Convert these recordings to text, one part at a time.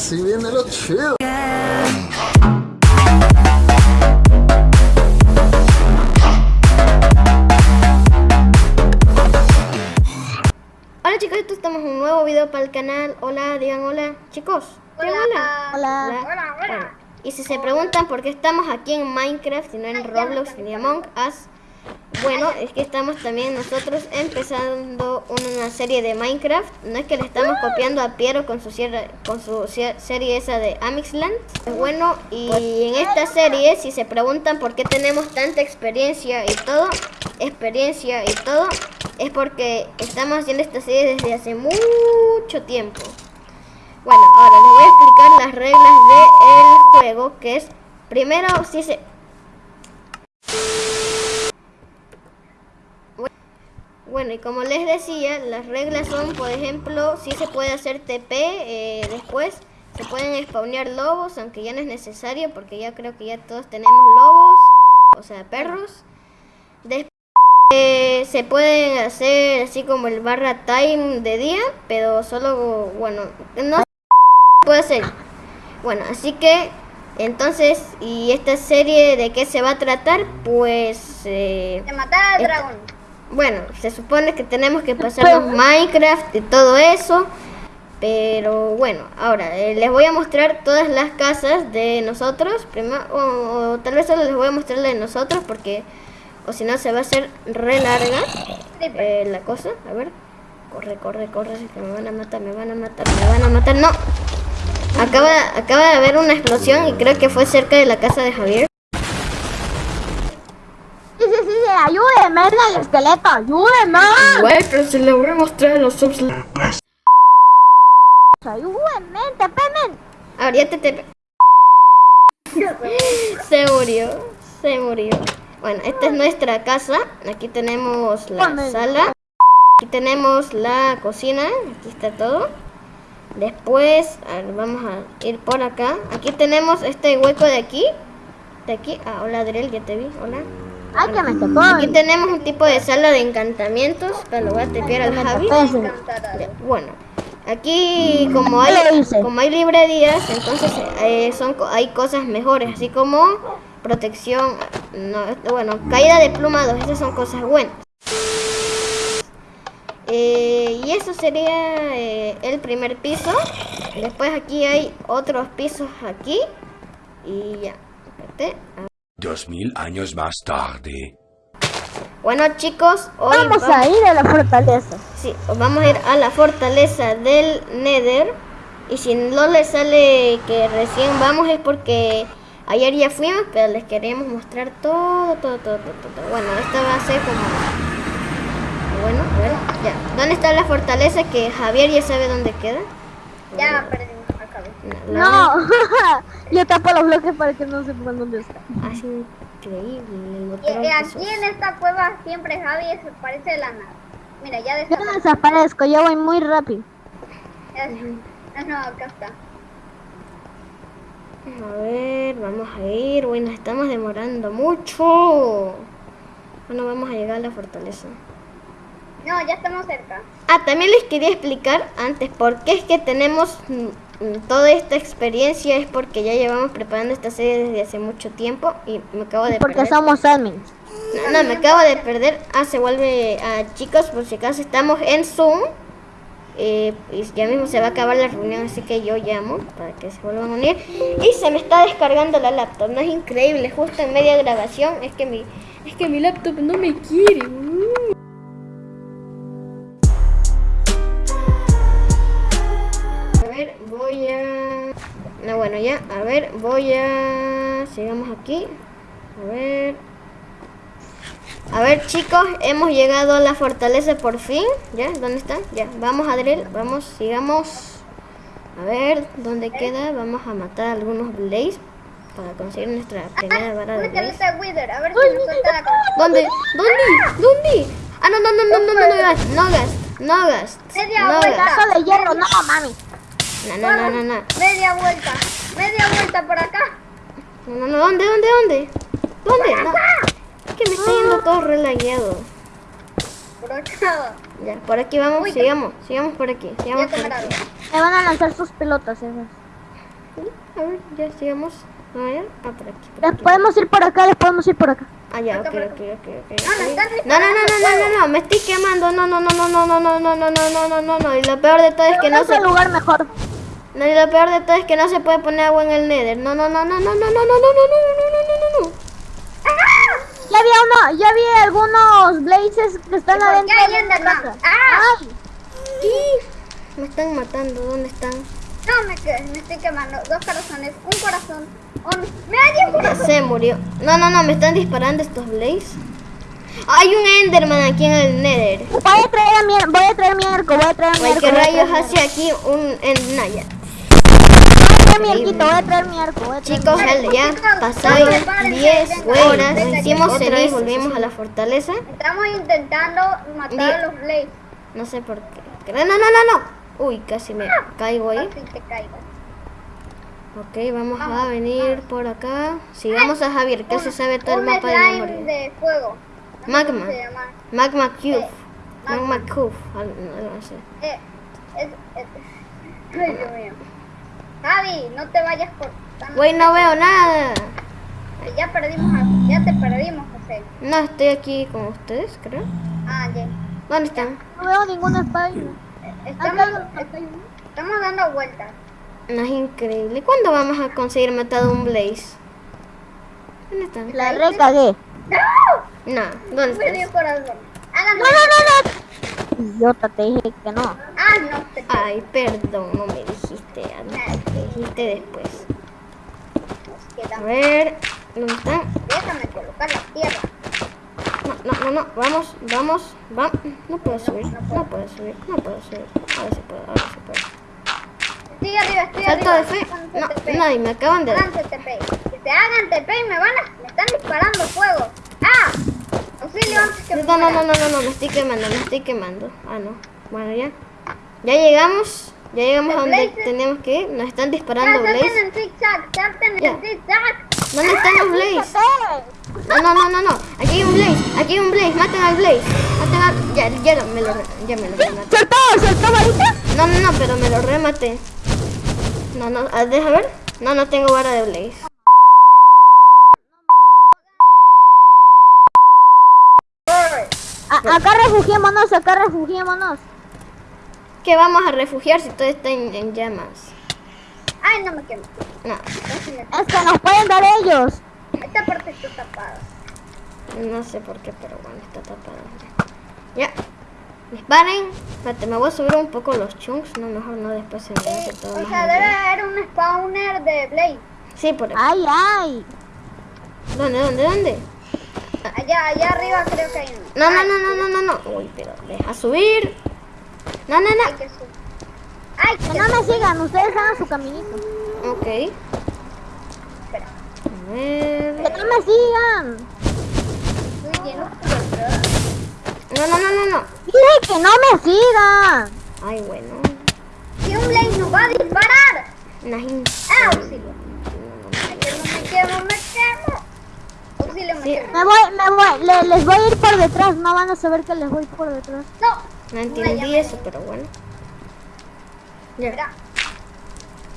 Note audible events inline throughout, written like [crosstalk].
así viene lo chido. Hola chicos, esto estamos en un nuevo video para el canal. Hola, digan hola. Chicos, digan hola. Hola. Hola. Bueno, y si se preguntan por qué estamos aquí en Minecraft y no en Roblox ni Among Us, bueno, es que estamos también nosotros empezando una serie de Minecraft. No es que le estamos copiando a Piero con su, sierra- con su serie esa de Amixland. Bueno, y en esta serie, si se preguntan por qué tenemos tanta experiencia y todo, experiencia y todo, es porque estamos haciendo esta serie desde hace mucho tiempo. Bueno, ahora les voy a explicar las reglas del juego, que es, primero, si se... Bueno, y como les decía, las reglas son, por ejemplo, si se puede hacer TP, eh, después se pueden spawnear lobos, aunque ya no es necesario, porque ya creo que ya todos tenemos lobos, o sea, perros. Después eh, se pueden hacer así como el barra time de día, pero solo, bueno, no se puede hacer. Bueno, así que, entonces, ¿y esta serie de qué se va a tratar? Pues... eh, De matar al Esta- dragón. Bueno, se supone que tenemos que pasarnos Minecraft y todo eso. Pero bueno, ahora eh, les voy a mostrar todas las casas de nosotros. Primero, o, o tal vez solo les voy a mostrar la de nosotros porque, o si no, se va a hacer re larga eh, la cosa. A ver, corre, corre, corre, que me van a matar, me van a matar, me van a matar. No, acaba, acaba de haber una explosión y creo que fue cerca de la casa de Javier. Sí, sí, sí, ayúdeme, es el esqueleto, ayúdeme. Güey, pero se le voy a mostrar los subs. Ayúdeme, tepemen. Ahora ya te, te... [laughs] Se murió, se murió. Bueno, esta es nuestra casa. Aquí tenemos la Amén. sala. Aquí tenemos la cocina. Aquí está todo. Después, a ver, vamos a ir por acá. Aquí tenemos este hueco de aquí. De aquí. Ah, hola Adriel, ya te vi. Hola. Ay, que me tocó. Aquí tenemos un tipo de sala de encantamientos. Pero lo voy a tepear al Javi. Bueno, aquí como hay, como hay librerías, entonces eh, son, hay cosas mejores, así como protección, no, bueno, caída de plumados, esas son cosas buenas. Eh, y eso sería eh, el primer piso. Después aquí hay otros pisos aquí. Y ya. espérate. Dos mil años más tarde. Bueno chicos, hoy Vamos vamos- a ir a la fortaleza. Sí, os vamos a ir a la fortaleza del Nether. Y si no les sale que recién vamos es porque ayer ya fuimos, pero les queremos mostrar todo, todo, todo, todo, todo. Bueno, esta va a ser como... Bueno, bueno, ya. ¿Dónde está la fortaleza que Javier ya sabe dónde queda? Ya perdimos. No. No, [laughs] yo tapo los bloques para que no sepan dónde está. Es increíble Y, que aquí sos. en esta cueva siempre Javi se parece de la nada. Mira, ya Yo no desaparezco, yo voy muy rápido. Ya- Ah, no, acá está. A ver, vamos a ir. Bueno, estamos demorando mucho. Bueno, vamos a llegar a la fortaleza. No, ya estamos cerca. Ah, también les quería explicar antes por qué es que tenemos toda esta experiencia. Es porque ya llevamos preparando esta serie desde hace mucho tiempo y me acabo de Porque perder. somos admins. No, no, me acabo de perder. Ah, se vuelve a chicos, por si acaso estamos en Zoom. Eh, y ya mismo se va a acabar la reunión, así que yo llamo para que se vuelvan a unir. Y se me está descargando la laptop, no es increíble, justo en media grabación. Es que mi, es que mi laptop no me quiere. Bueno, ya, a ver, voy a... Sigamos aquí. A ver... A ver chicos, hemos llegado a la fortaleza por fin. ¿Ya? ¿Dónde está? Ya, vamos Adriel, vamos, sigamos. A ver, ¿dónde queda? Vamos a matar a algunos Blaze para conseguir nuestra primera vara de Blaze. de Wither, a ver si nos. ¿Dónde? ¿Dónde? ¿Dónde? Ah, no, no, no, no, no, no, no, gas, no gas, no gas, Media no vuelta. de hierro, no, mami. No, no, no, no, no, Media vuelta. Media vuelta por acá. no, no, no, ¿dónde, dónde, dónde? ¿Dónde? No. Es que me está yendo todo relagueado. Por acá. Ya, por aquí vamos, Uy, sigamos, sigamos por aquí, sigamos por aquí. Me van a lanzar sus pelotas esas. A ver, ya sigamos. A ver, ah, por aquí. por Les aquí. podemos ir por acá, les podemos ir por acá. Ah, ya, ok, Acá, ok, ok, ok. No, no, No, no, no, no, no, no, no, me estoy quemando. No, no, no, no, no, no, no, no, no, no, no, no, no, no. Y lo peor de todo es que no el lugar mejor. No, y lo peor de todo es que no se puede poner agua en el Nether. No, no, no, no, no, no, no, no, no, no, no, no, no, no, no. Ya había uno, ya vi algunos blazes que están ¿Y por adentro qué hay de la casa. ¡Ah! Ay, me están matando. ¿Dónde están? No, me, me estoy quemando. Dos corazones, un corazón. Un... ¡Mira, hay un corazón! Se murió. No, no, no, me están disparando estos Blaze. Hay un Enderman aquí en el Nether. voy a traer a mi, voy a traer mi arco, voy a traer mi Ay, arco. ¿qué a rayos mi hace aquí un en Naya? Voy a traer mi arquito, voy a traer mi arco. Voy a traer Chicos, mi arco. ya pasaron 10 horas. Hicimos celis, volvimos a la fortaleza. Estamos intentando matar a los Blaze. No sé por qué. No, no, no, no. Uy, casi me caigo ahí. Ok, vamos a venir por acá. Sigamos a Javier, que se sabe todo el mapa de memoria. de fuego. No sé Magma. Magma Cube. Eh, Magma Cube. No, no sé. Eh, es, es- Ay, Dios mío. Javi, no te vayas por... tan- Güey, no veo nada. Ya perdimos a... Ya te perdimos, José. No, estoy aquí con ustedes, creo. Ah, ya. ¿Dónde están? No veo ninguna. Eh, Acá Estamos, estamos dando vueltas. No es increíble. ¿Cuándo vamos a conseguir matar a un Blaze? ¿Dónde están? La recagué. ¡No! No, ¿dónde corazón. Háganlo. No, no, no, no. Idiota, te dije que no. Ah, no te Ay, perdón, no dijiste después. A ver, ¿dónde están? Déjame colocar la tierra. No, no, no, no, vamos, vamos, vamos. No puedo subir, no puedo subir, no puedo subir. Ahora sí puedo, ahora sí puedo. Estoy arriba, estoy Salto arriba. de fe. No, nadie, me acaban de... TP. Que se hagan TP y me van a... Me están disparando fuego. ¡Ah! Auxilio antes que No, no, no, no, no, no, me estoy quemando, me estoy quemando. Ah, no. Bueno, ya. Ya llegamos. Ya llegamos a ¿El donde tenemos que ir. Nos están disparando Blaze. Ya. ¿Dónde están los Blaze? No, no, no, no, no. Aquí hay un Blaze. Aquí hay un Blaze. Maten al Blaze. Maten al... Ya, ya lo- me lo, ya me lo rematé. ¿Soltó? ¿Soltó varita? No, no, no, pero me lo rematé. No, no, ah, deja ver. No, no tengo vara de Blaze. A- acá refugiémonos, acá refugiémonos. Que vamos a refugiar si todo está en, en llamas. Ay, no me quemo. No, que nos pueden dar ellos. Esta parte está tapada. no sé por qué, pero bueno, está tapado. Ya. Disparen. Espérate, me voy a subir un poco los chunks. No, mejor no, después se me hace todo O sea, debe haber un spawner de Blade. Sí, por aquí. Ay, ay. ¿Dónde, dónde, dónde? Allá, allá arriba creo que hay uno. No, no, Ay, no, no, no, no, no. Uy, pero deja subir. No, no, no. que. Ay, Que no me sigan, ustedes hagan su caminito. Ok. Espera. A ver. Que no me sigan. No, no, no, no, no. Dije que no me sigan. Ay, bueno. Si un Blade nos va a disparar. Najín. Ah, auxilio. Me quemo, me quemo, me quemo. Auxilio, me Sí. quemo. Me voy, me voy. Le- les voy a ir por detrás. No van a saber que les voy por detrás. No. No entendí eso, pero bueno. Ya. Mira.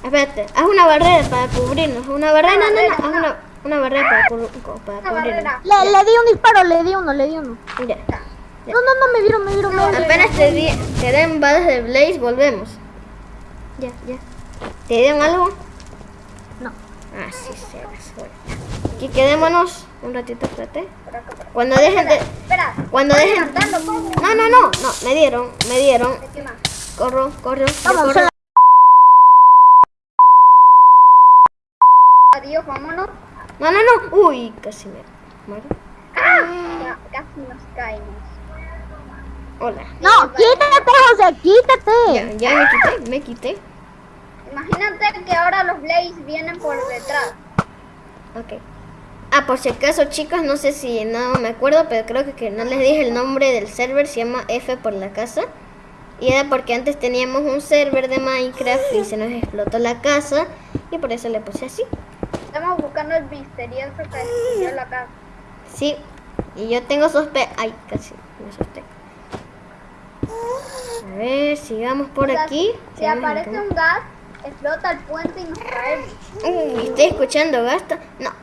Espérate, haz una barrera para cubrirnos. Una barrera, no, no, no. Haz no. una, una barrera para, cubrir- para Una cubrirnos. barrera. Le, le di un disparo, le di uno, le di uno. Ya. No, no, no, me vieron, me vieron, me vieron. Apenas te, di, te den balas de Blaze, volvemos. Ya, ya. ¿Te dieron algo? No. Ah, sí, se suelta. Aquí quedémonos un ratito, espérate. Cuando dejen de... Espera. Cuando dejen... No, no, no, no, me dieron, me dieron. Corro, corro, Vamos, corro. Adiós, vámonos. No, no, no. Uy, casi me muero. Ya, casi nos caemos. Hola. No, quítate, José, quítate. Ya, ya me quité, me quité. Imagínate que ahora los Blaze vienen por detrás. Ok. Ah, por si acaso, chicos, no sé si no me acuerdo, pero creo que, que no les dije el nombre del server, se llama F por la casa. Y era porque antes teníamos un server de Minecraft y se nos explotó la casa y por eso le puse así. Estamos buscando el misterioso que destruyó la casa. Sí, y yo tengo sospe... Ay, casi me asusté. A ver, sigamos por O sea, aquí. Si sigamos aparece un gas, explota el puente y nos caemos. Uy, estoy escuchando gasta. No.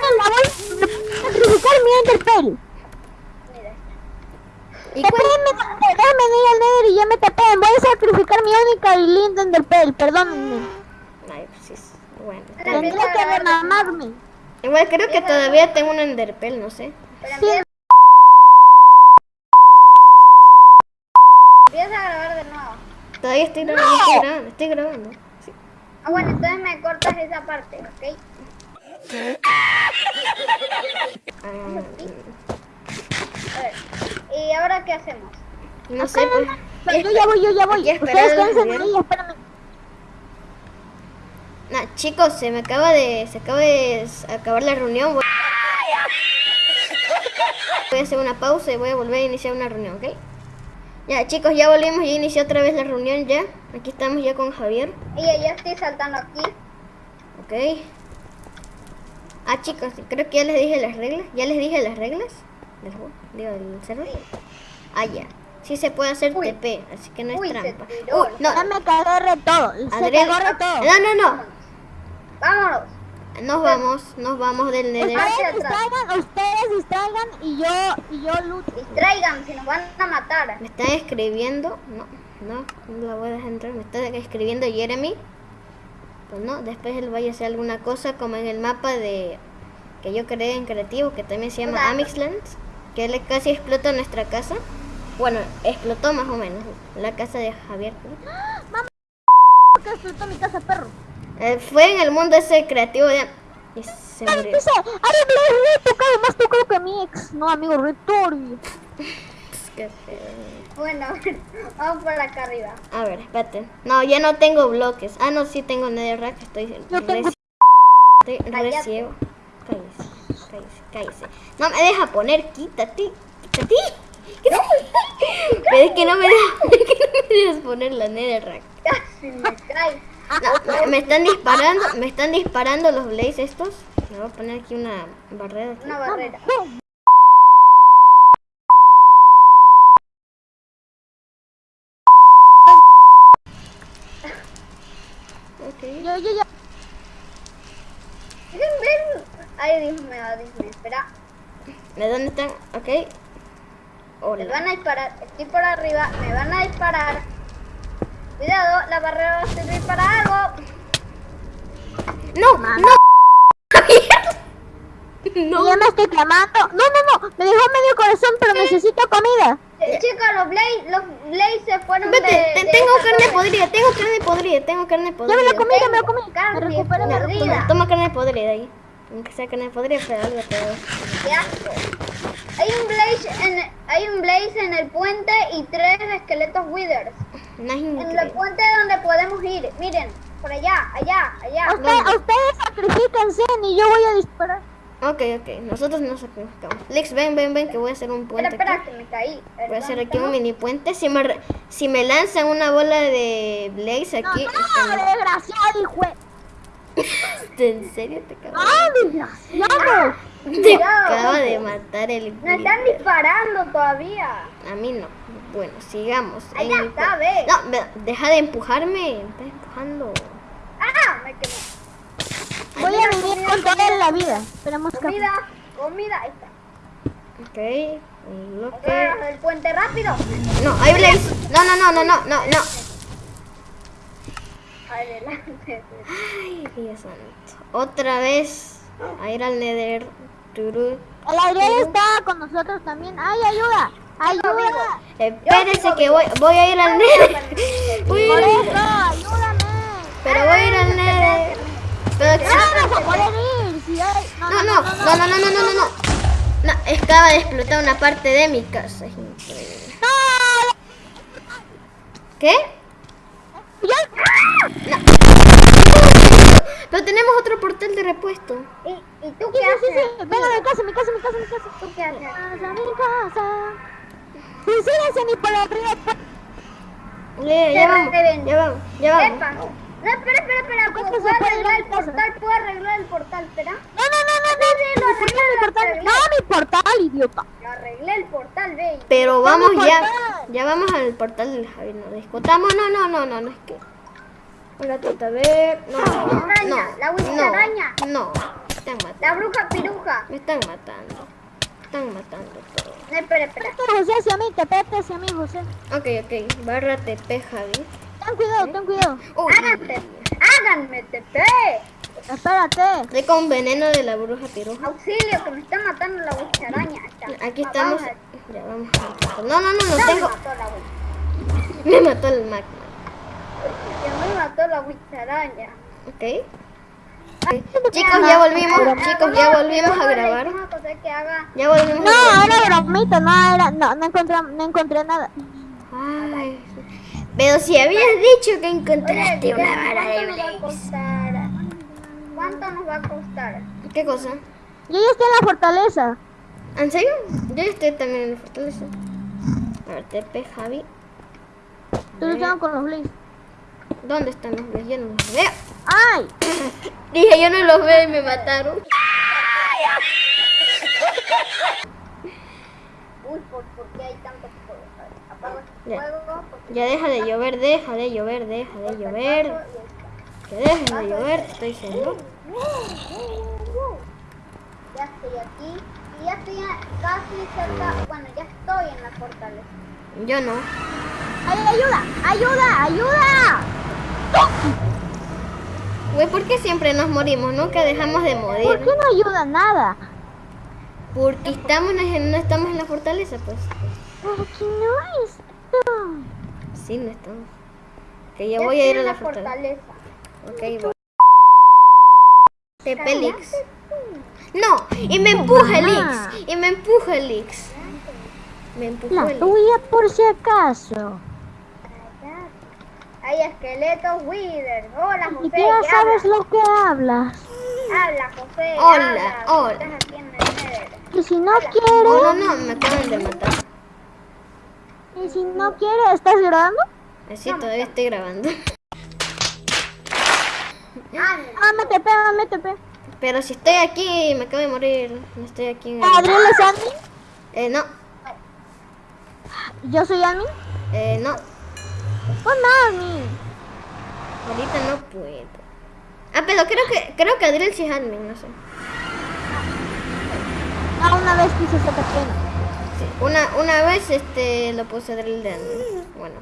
La voy a sacrificar mi Enderpearl. Mira. ¿Y Te cuál? déjame, déjame ir al Nether y ya me tapen. Voy a sacrificar mi única y linda Enderpearl, perdónenme. Ay, pues sí, es- bueno. Tendría que remamarme. Igual creo que todavía tengo un enderpel, no sé. Sí. empieza... a grabar de nuevo. Todavía estoy grabando, estoy grabando, estoy grabando. Sí. Ah, bueno, entonces me cortas esa parte, ¿ok? Ah, ver. [laughs] ¿Y ahora qué hacemos? no sé, pues. Pero yo ya voy, yo ya voy. Ustedes quédense ahí, espérame. Nah, chicos, se me acaba de. Se acaba de acabar la reunión. Voy voy a hacer una pausa y voy a volver a iniciar una reunión, ¿ok? Ya, chicos, ya volvimos, ya inicié otra vez la reunión ya. Aquí estamos ya con Javier, Y ya estoy saltando aquí. ¿ok? Ah, chicos, creo que ya les dije las reglas. ¿Ya les dije las reglas? Del juego, digo, del server. Ah, ya. Sí se puede hacer Uy. TP, así que no es Uy, se trampa. tiró. Uy, no, Ya me re todo. Se Adrián. cagó re todo. No, no, no. Vámonos. Nos vamos, nos vamos del Nether. Ustedes distraigan, ustedes distraigan y yo, y yo lucho. Distraigan, si nos van a matar. Me están escribiendo. No, no, no la voy a dejar entrar. Me está escribiendo Jeremy. Pues no, después él vaya a hacer alguna cosa como en el mapa de que yo creé en creativo, que también se llama Hola. Amixland, que él casi explota nuestra casa. Bueno, explotó más o menos la casa de Javier. que explotó mi casa, perro. Eh, fue en el mundo ese creativo de... Y se murió. Ay, me he tocado más tocado que mi ex. No, amigo, Retorbi. [laughs] Qué feo. Bueno, [laughs] vamos por acá arriba. A ver, espérate. No, ya no tengo bloques. Ah, no, sí tengo netherrack. Estoy tengo- estoy re ciego. Cállese, cállese, cállese. No me deja poner, quítate, quítate. [laughs] Pero es que no me dejas, [laughs] es que no me dejas poner la netherrack. Casi me cae. No, me, me están disparando, me están disparando los blaze estos. Me voy a poner aquí una barrera. aquí. Una barrera. Yo, yo, ya. Ven, ven. Ay, Dios mío, Dios mío. Espera. ¿De dónde están? Ok. Me van a disparar. Estoy por arriba. Me van a disparar. Cuidado, la barrera va a servir para algo. No, no. [laughs] No. Ya me estoy quemando. No, no, no. Me dejó medio corazón, pero necesito comida. Eh, Chicos, los Blaze, los Blaze se fueron Vete, de tengo carne torre. podrida, tengo carne podrida, tengo carne Ya me podrida. la comí, ya me la comí. Me Carne recupero podrida. Toma, toma carne podrida ahí. Aunque sea carne podrida, pero algo te doy. Qué asco. Hay un Blaze en, hay un Blaze en el puente y tres esqueletos Withers. No es En el puente donde podemos ir. Miren, por allá, allá, allá. Usted- ustedes sacrifíquense y yo voy a disparar. Ok, ok, nosotros nos sacrificamos. Lex, ven, ven, ven, que voy a hacer un Espera, puente espera, aquí. que me caí. Voy a hacer ¿Dónde aquí un mini puente. Si me, si me lanzan una bola de Blaze No, aquí, no, desgraciado, hijo. [laughs] ¿en serio te acabo, ¡Ah, desgraciado! te acaba de matar el Me están disparando todavía. A mí no. Bueno, sigamos. El está, ve. No, deja de empujarme. Me estás empujando. ¡Ah! Me quemé. Voy a vivir con toda la vida. Esperemos que... Comida, comida. Ahí está. Ok. el puente rápido. No, hay Blaze. No, no, no, no, no, no, no. Adelante. Ay, Dios santo. Otra vez a ir al Nether. Turú. El Adrián está con nosotros también. ¡Ay, ayuda! ¡Ayuda! Espérense que voy, voy a ir al Nether. Voy a Por ir al- eso, ayúdame. pero voy a ir al Nether. Pero A poder ir. Si hay... no, no, no, no, no, no, no, no, no, no. No, acaba de explotar una parte de mi casa. Es increíble. ¡No! ¿Qué? No. Pero tenemos otro portal de repuesto. ¿Y, y tú qué haces? Venga mi casa, mi casa, mi casa, mi casa. ¿Tú qué haces? Casa, mi casa. Silencio ni por la primera ya vamos, ya vamos, ya vamos. No, espera, espera, espera. ¿Cómo ¿Puedo, se puede arreglar el portal? ¿Puedo arreglar el portal? Espera. No, no, no, no, no. Sí, sí, lo ¿Por qué arreglé, lo portal? No, mi portal, idiota. Lo arreglé el portal, ve. Pero vamos ya, portal. ya vamos al portal del Javi, no discutamos, no, no, no, no, no es que... Hola, tata, a ver, no, no, la no, araña. no, están matando, La bruja piruja. me están matando, me están matando todo. No, espera, espera. Vete, José, hacia mí, te pete hacia mí, José. Ok, ok, barra TP, Javi. Ten cuidado, ten cuidado. Uy, Háganme, háganme TP. Espérate. estoy con veneno de la bruja piruja. Auxilio, que me está matando la wicharaña. Está. Aquí estamos, vamos a- ya vamos portal. No, no, no, no Ya tengo, me mató la me mató el magma, Ya me mató la wicharaña. ok. Chicos, ya volvimos, chicos, ya volvimos a grabar. Que. Ya volvimos No, a grabar. era bromita, no era, no, no encontré, no encontré nada. Ay, pero si habías dicho que Oye, encontraste una ¿cuánto vara de Blaze. ¿Cuánto nos va a costar? ¿Qué cosa? Yo ya estoy en la fortaleza. ¿En serio? Yo estoy también en la fortaleza. A ver, TP Javi. Estoy luchando con los Blaze. ¿Dónde están los Blaze? Yo no los veo. ¡Ay! [laughs] Dije, yo no los veo y me mataron. Uy, ¿por, por qué hay tantos fuegos? A ver, Apago este Ya. deja de llover, deja de llover, deja de llover. Que deje de llover, te estoy diciendo. Ya estoy aquí. Y ya estoy casi cerca. Bueno, ya estoy en la fortaleza. Yo no. ¡Ay, ayuda! ¡Ayuda! ¡Ayuda! Güey, ¿por qué siempre nos morimos? Nunca dejamos de ¿Por morir. qué no ayuda nada? Porque estamos en, no estamos en la fortaleza, pues. ¿Por qué no esto? Sí, no estamos. Que ya Ya voy a ir a en la fortaleza. Ok, voy. Tepelix. No, y me empuja el. Ix. Y me empuja el Ix. Me empujó La el tuya por si acaso. Hay esqueletos Wither. Hola, José. siquiera ¿qué sabes hablas? lo que hablas. Habla, José. Hola, habla. hola. Y si no Oh, quieres, no, no, me acaban de matar. Y si no quieres, ¿estás grabando? Así todavía estoy grabando. Ah, Ah, me TP, me. Pero si estoy aquí, me acabo de morir. No estoy aquí en el... ¿Adriel es admin? Eh, no. ¿Yo soy admin? Eh, no. Pon admin. Ahorita no puedo. Ah, pero creo que creo que Adriel sí es admin, no sé. Ah, una vez quise ser pena. Una, una vez este lo puse de admin. Bueno.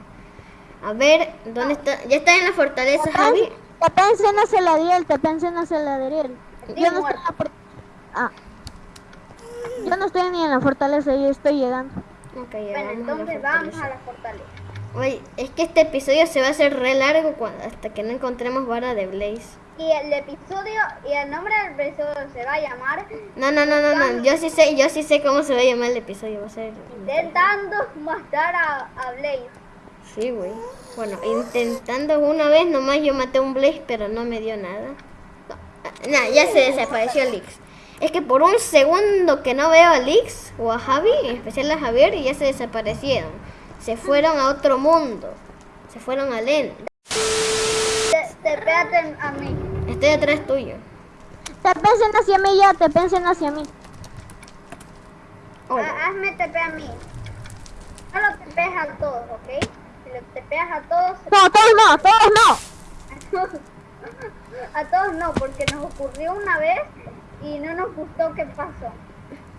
A ver, ¿dónde está? Ya está en la fortaleza, Javi. Te pensé en hacer la Adriel, te pensé en hacer la Adriel. Yo no estoy en la for- Ah. Yo no estoy ni en la fortaleza, yo estoy llegando. Ok, ya Bueno, a entonces vamos fortaleza. a la fortaleza. Oye, es que este episodio se va a hacer re largo cuando, hasta que no encontremos vara de Blaze. Y el episodio, y el nombre del episodio se va a llamar No, no, no, no, no. Yo sí sé, yo sí sé cómo se va a llamar el episodio. Va a ser. Intentando matar a, a Blaze. Sí, güey. Bueno, intentando una vez nomás yo maté a un Blaze, pero no me dio nada. No, ah, nah, ya se desapareció Lix. Es que por un segundo que no veo a Lix o a Javi, en especial a Javier, y ya se desaparecieron. Se fueron a otro mundo. Se fueron al End. Te, te a mí. Estoy atrás tuyo. Te pensen hacia mí ya, te pensen hacia mí. Hola. Ha- Hazme TP a mí. Solo te pegas a todos, ¿ok? Si le te pegas a todos, No, todos no, todos no. [laughs] a todos no, porque nos ocurrió una vez y no nos gustó qué pasó.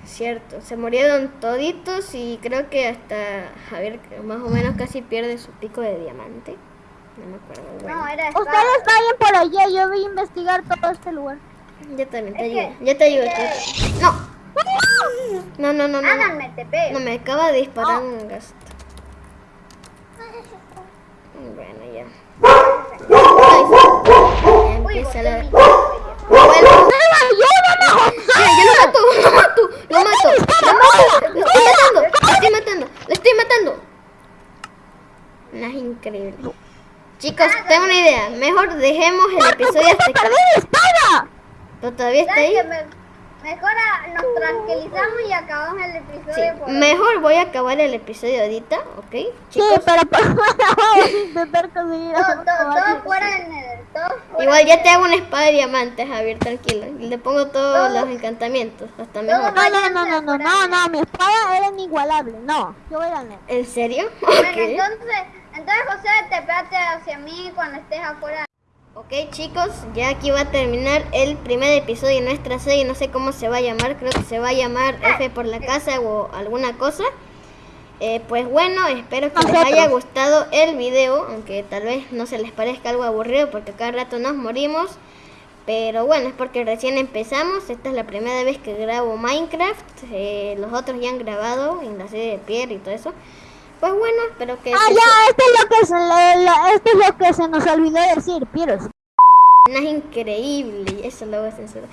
Cierto, se murieron toditos y creo que hasta Javier que más o menos casi pierde su pico de diamante. No me acuerdo. Bueno, No, era Ustedes vayan por allá, yo voy a investigar todo este lugar. yo también te ayudo. Yo te ayudo. No. No, no, no, no. No, me acaba de disparar un gasto. Bueno, ya. Empieza la... Bueno, ¡Ayúdame, ya, yo lo mato, lo mato, lo mato, lo mato, lo estoy matando, lo estoy matando, lo estoy matando. No, es increíble. Chicos, tengo una idea. Mejor dejemos el episodio hasta aquí. ¡Perdí mi espada! Pero todavía está ¿Sabes ahí. mejor nos tranquilizamos y acabamos el episodio Sí, por mejor voy a acabar el episodio ahorita, ¿ok? Sí, Chicos, pero por [laughs] intentar conseguir Todo, todo, fuera del nether, igual ya te nether. hago una espada de diamantes, Javier, tranquilo. Y le pongo todos los encantamientos, hasta mejor. No, no, no, no, no, no, no, mi espada era inigualable. No, yo voy a ganar. ¿En serio? [laughs] Bueno, entonces, entonces José, te pégate hacia mí cuando estés afuera. Ok chicos, ya aquí va a terminar el primer episodio de nuestra serie, no sé cómo se va a llamar, creo que se va a llamar F por la casa o alguna cosa. Eh, pues bueno, espero que les haya gustado el video, aunque tal vez no se les parezca algo aburrido porque cada rato nos morimos. Pero bueno, es porque recién empezamos, esta es la primera vez que grabo Minecraft, eh, los otros ya han grabado en la serie de Pierre y todo eso. Pues bueno, espero que... Ah, ya, esto es lo que se, le- le- esto es lo que se nos olvidó decir, Piros. No es increíble, eso lo voy a censurar.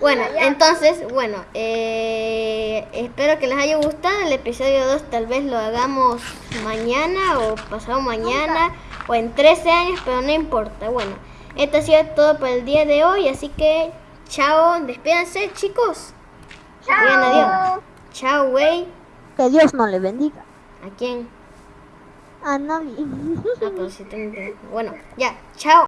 Bueno, entonces, bueno, eh, espero que les haya gustado. El episodio 2 tal vez lo hagamos mañana o pasado mañana o en 13 años, pero no importa. Bueno, esto ha sido todo por el día de hoy, así que chao, despídanse chicos. Digan adiós. Chao, güey. Que Dios no le bendiga. ¿A quién? A nadie. Ah, pero sí tengo que- Bueno, ya, chao.